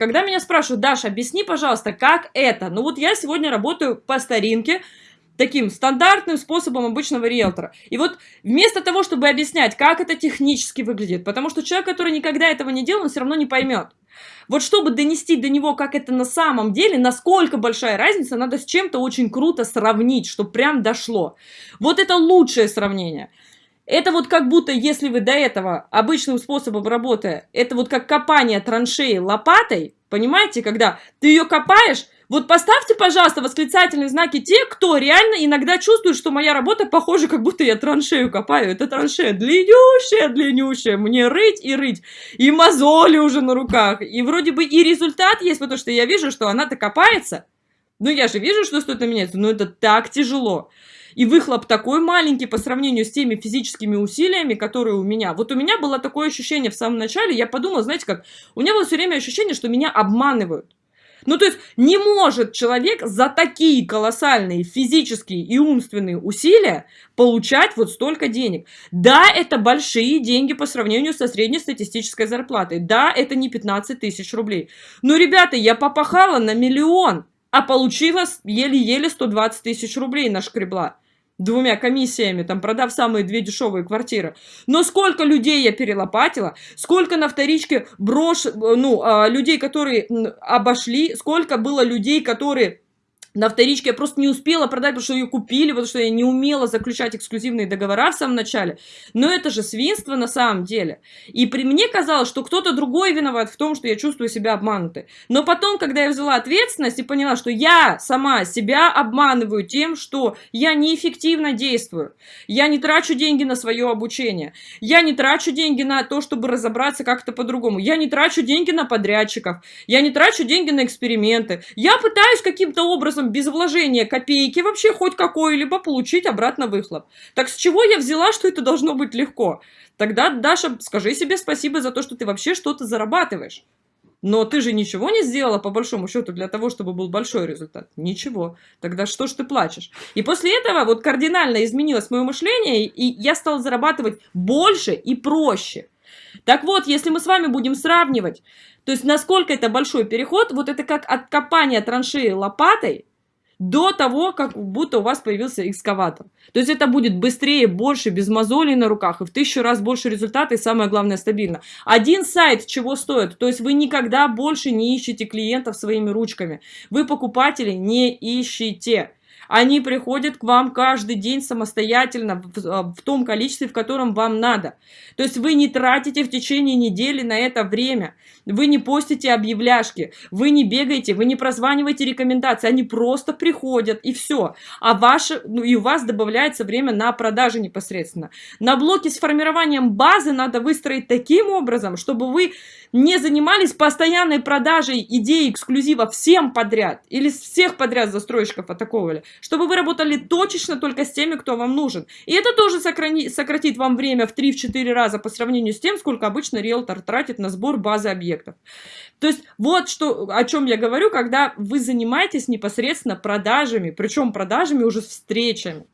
Когда меня спрашивают, Даша, объясни, пожалуйста, как это? Ну вот я сегодня работаю по старинке, таким стандартным способом обычного риэлтора. И вот вместо того, чтобы объяснять, как это технически выглядит, потому что человек, который никогда этого не делал, он все равно не поймет. Вот чтобы донести до него, как это на самом деле, насколько большая разница, надо с чем-то очень круто сравнить, чтобы прям дошло. Вот это лучшее сравнение. Это вот как будто, если вы до этого обычным способом работая, это вот как копание траншеи лопатой, понимаете, когда ты ее копаешь, вот поставьте, пожалуйста, восклицательные знаки те, кто реально иногда чувствует, что моя работа похожа, как будто я траншею копаю. Это траншея длиннющая, длиннющая. Мне рыть и рыть. И мозоли уже на руках. И вроде бы и результат есть, потому что я вижу, что она-то копается. Ну, я же вижу, что что-то меняется. Но это так тяжело. И выхлоп такой маленький по сравнению с теми физическими усилиями, которые у меня. Вот у меня было такое ощущение в самом начале, я подумала, знаете как, у меня было все время ощущение, что меня обманывают. Ну, то есть, не может человек за такие колоссальные физические и умственные усилия получать вот столько денег. Да, это большие деньги по сравнению со среднестатистической зарплатой. Да, это не 15 тысяч рублей. Но, ребята, я попахала на миллион, а получила еле-еле 120 тысяч рублей нашкребла двумя комиссиями, там, продав самые две дешевые квартиры. Но сколько людей я перелопатила, сколько на вторичке брош, ну, а, людей, которые обошли, сколько было людей, которые на вторичке я просто не успела продать, потому что ее купили, потому что я не умела заключать эксклюзивные договора в самом начале. Но это же свинство на самом деле. И при мне казалось, что кто-то другой виноват в том, что я чувствую себя обманутой. Но потом, когда я взяла ответственность и поняла, что я сама себя обманываю тем, что я неэффективно действую, я не трачу деньги на свое обучение, я не трачу деньги на то, чтобы разобраться как-то по-другому, я не трачу деньги на подрядчиков, я не трачу деньги на эксперименты, я пытаюсь каким-то образом образом без вложения копейки вообще хоть какой-либо получить обратно выхлоп. Так с чего я взяла, что это должно быть легко? Тогда, Даша, скажи себе спасибо за то, что ты вообще что-то зарабатываешь. Но ты же ничего не сделала, по большому счету, для того, чтобы был большой результат. Ничего. Тогда что ж ты плачешь? И после этого вот кардинально изменилось мое мышление, и я стала зарабатывать больше и проще. Так вот, если мы с вами будем сравнивать, то есть насколько это большой переход, вот это как от копания траншеи лопатой до того, как будто у вас появился экскаватор. То есть это будет быстрее, больше, без мозолей на руках, и в тысячу раз больше результата, и самое главное, стабильно. Один сайт чего стоит? То есть вы никогда больше не ищете клиентов своими ручками. Вы покупателей не ищете. Они приходят к вам каждый день самостоятельно в, в том количестве, в котором вам надо. То есть вы не тратите в течение недели на это время. Вы не постите объявляшки, вы не бегаете, вы не прозваниваете рекомендации. Они просто приходят и все. А ваши, ну, и у вас добавляется время на продажи непосредственно. На блоке с формированием базы надо выстроить таким образом, чтобы вы не занимались постоянной продажей идеи эксклюзива всем подряд или всех подряд застройщиков атаковали, чтобы вы работали точечно только с теми, кто вам нужен. И это тоже сократит вам время в 3-4 раза по сравнению с тем, сколько обычно риэлтор тратит на сбор базы объектов. То есть вот что, о чем я говорю, когда вы занимаетесь непосредственно продажами, причем продажами уже встречами.